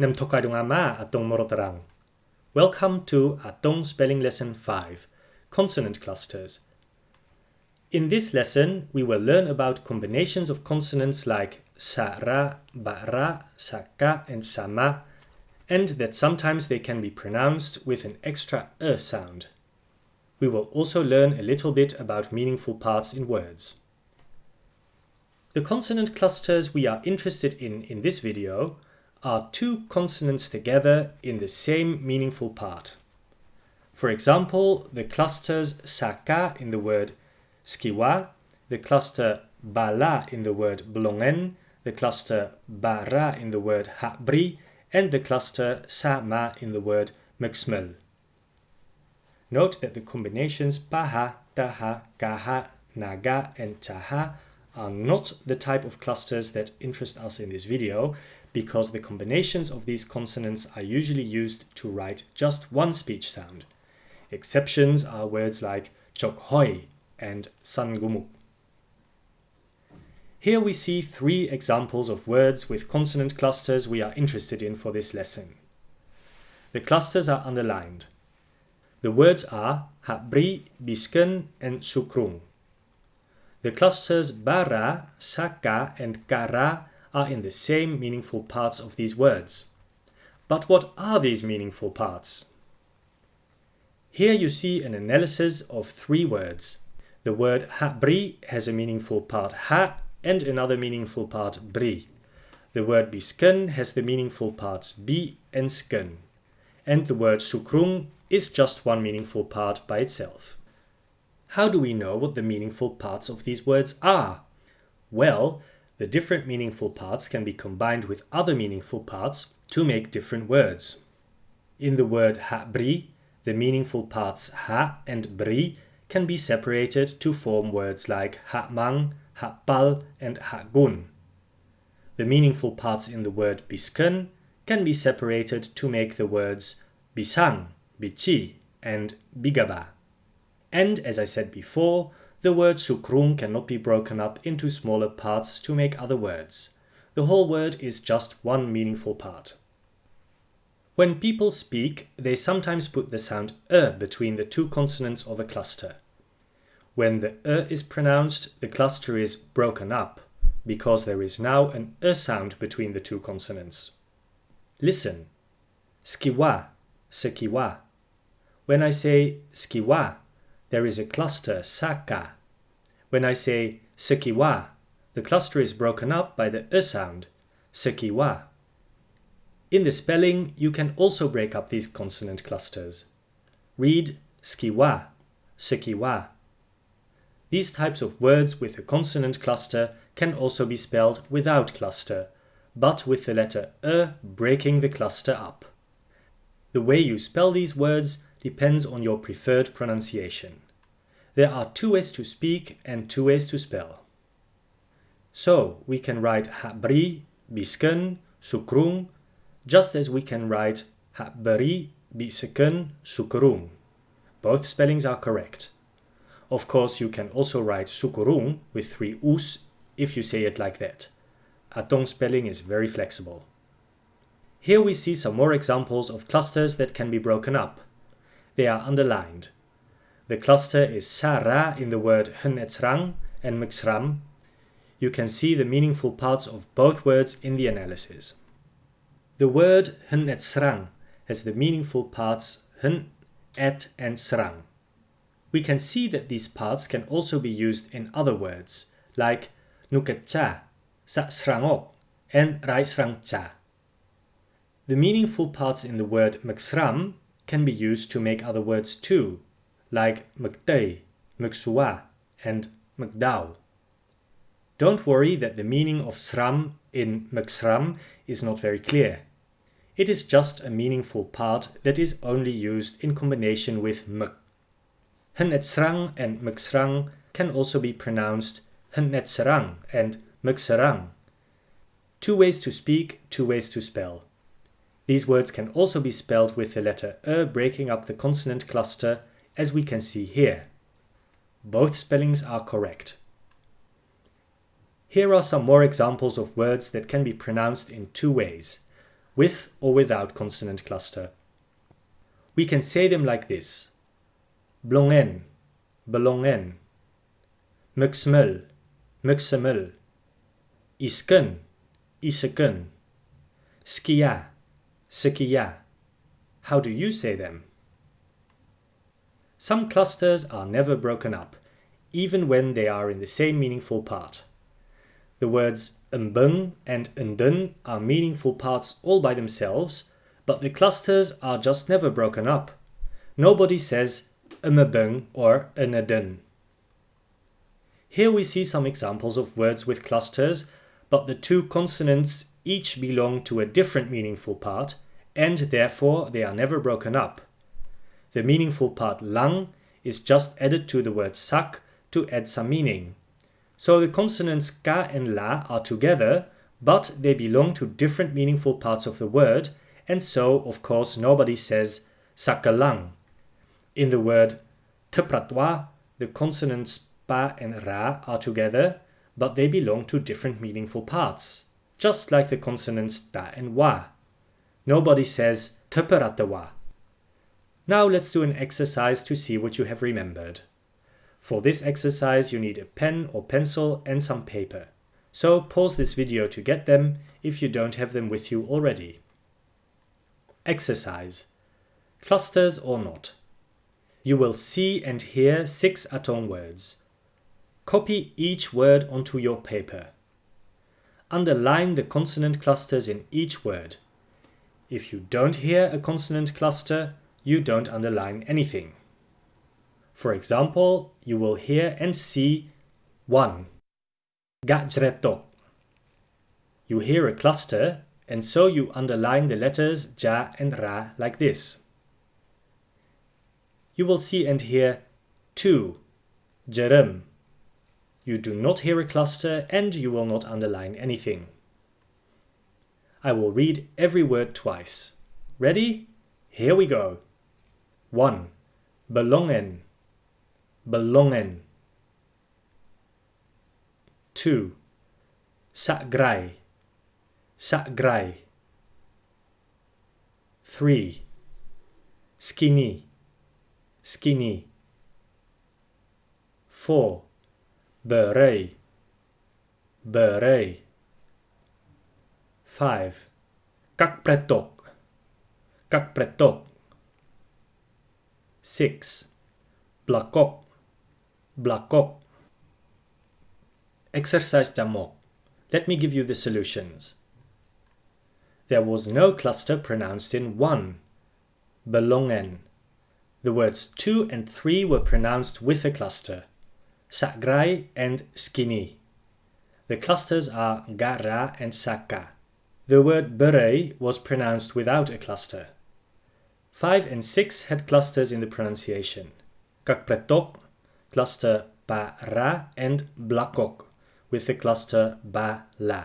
Nem ama atong morotarang. Welcome to Atong Spelling Lesson 5, Consonant Clusters. In this lesson, we will learn about combinations of consonants like sa-ra, ba-ra, sa-ka, and sama, and that sometimes they can be pronounced with an extra e sound. We will also learn a little bit about meaningful parts in words. The consonant clusters we are interested in in this video are two consonants together in the same meaningful part. For example, the clusters saka in the word skiwa, the cluster bala in the word blongen, the cluster bara in the word habri, and the cluster sama in the word mxmel. Note that the combinations paha, taha, kaha, naga, and taha are not the type of clusters that interest us in this video, because the combinations of these consonants are usually used to write just one speech sound. Exceptions are words like chokhoi and sangumuk. Here we see three examples of words with consonant clusters we are interested in for this lesson. The clusters are underlined. The words are habri, bisken, and sukrung. The clusters bara, saka, and kara are in the same meaningful parts of these words. But what are these meaningful parts? Here you see an analysis of three words. The word habri has a meaningful part ha and another meaningful part bri. The word bisken has the meaningful parts bi and sken. And the word sukrung is just one meaningful part by itself. How do we know what the meaningful parts of these words are? Well, the different meaningful parts can be combined with other meaningful parts to make different words. In the word ha-bri, the meaningful parts ha and bri can be separated to form words like ha-mang, ha-pal, and ha-gun. The meaningful parts in the word bisken can be separated to make the words bisang, bichi, and bigaba. And as I said before, the word sukrung cannot be broken up into smaller parts to make other words. The whole word is just one meaningful part. When people speak, they sometimes put the sound e between the two consonants of a cluster. When the e is pronounced, the cluster is broken up, because there is now an e sound between the two consonants. Listen. Skiwa, sekiwa. When I say skiwa, there is a cluster saka. When I say sekiwa, the cluster is broken up by the e sound, sekiwa. In the spelling, you can also break up these consonant clusters. Read skiwa, sekiwa. These types of words with a consonant cluster can also be spelled without cluster, but with the letter e breaking the cluster up. The way you spell these words depends on your preferred pronunciation. There are two ways to speak and two ways to spell. So we can write habri, bisken, sukrung, just as we can write habri, bisken, sukrung. Both spellings are correct. Of course, you can also write sukurung with three us if you say it like that. Atong spelling is very flexible. Here we see some more examples of clusters that can be broken up. They are underlined. The cluster is Sara in the word Hnetzrang and Mxram. You can see the meaningful parts of both words in the analysis. The word Hnetzrang has the meaningful parts Hn, Et, and Srang. We can see that these parts can also be used in other words, like Nuketcha, Sa Srangok, and Rai Srangcha. The meaningful parts in the word Mxram can be used to make other words too, like McDay, McSua, and McDowell. Don't worry that the meaning of sram in McSram is not very clear. It is just a meaningful part that is only used in combination with m. Hnetsrang and McSrang can also be pronounced Hnetsrang and McSarang. Two ways to speak, two ways to spell. These words can also be spelled with the letter E breaking up the consonant cluster, as we can see here. Both spellings are correct. Here are some more examples of words that can be pronounced in two ways. with or without consonant cluster. We can say them like this. Blongen, belongen. Muxmul, muxemul. Iskun, isekun. Skia, skia. How do you say them? Some clusters are never broken up, even when they are in the same meaningful part. The words mbung and ndun are meaningful parts all by themselves, but the clusters are just never broken up. Nobody says mbung or ndun. Here we see some examples of words with clusters, but the two consonants each belong to a different meaningful part, and therefore they are never broken up. The meaningful part lang is just added to the word sak to add some meaning. So the consonants ka and la are together, but they belong to different meaningful parts of the word, and so, of course, nobody says sakalang. In the word tepratwa, the consonants pa and ra are together, but they belong to different meaningful parts, just like the consonants ta and wa. Nobody says teperatawa. Now let's do an exercise to see what you have remembered. For this exercise you need a pen or pencil and some paper. So pause this video to get them if you don't have them with you already. Exercise. Clusters or not. You will see and hear six Atong words. Copy each word onto your paper. Underline the consonant clusters in each word. If you don't hear a consonant cluster, you don't underline anything. For example, you will hear and see 1. Gajretok. You hear a cluster and so you underline the letters ja and ra like this. You will see and hear 2. Jerem. You do not hear a cluster and you will not underline anything. I will read every word twice. Ready? Here we go. 1. Belongen belongen. 2. Sakgrai, sakgrai. 3. Skinny, skinny. 4. Beret, beret. 5. Kakpretok, kakpretok. 6. Blakok, Blakok. Exercise Jamok. Let me give you the solutions. There was no cluster pronounced in 1. Belongen. The words 2 and 3 were pronounced with a cluster. Sakgrai and Skini. The clusters are gara and saka. The word beret was pronounced without a cluster. 5 and 6 had clusters in the pronunciation. Kakpretok cluster ba ra and blakok with the cluster ba la.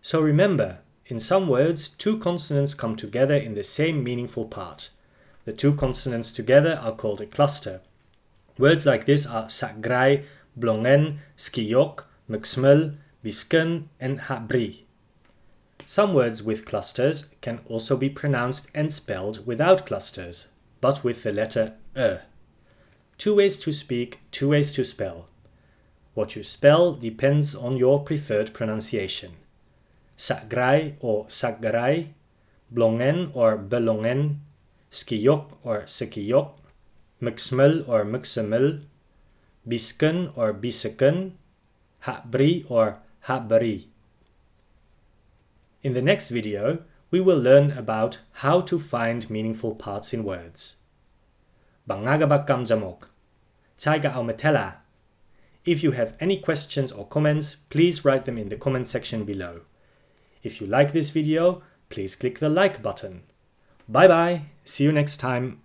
So remember, in some words, two consonants come together in the same meaningful part. The two consonants together are called a cluster. Words like this are sakgrai, blongen, skiyok, mxmel, bisken, and habri. Some words with clusters can also be pronounced and spelled without clusters, but with the letter e. Two ways to speak, two ways to spell. What you spell depends on your preferred pronunciation. Sakgrai or sakgarai, blongen or belongen, skiyok or sekiyok, mxmel or mxemel, bisken or biseken, habri or habri. In the next video, we will learn about how to find meaningful parts in words. Bangagabakam Jamok. Taiga Aumetela. If you have any questions or comments, please write them in the comment section below. If you like this video, please click the like button. Bye bye, see you next time.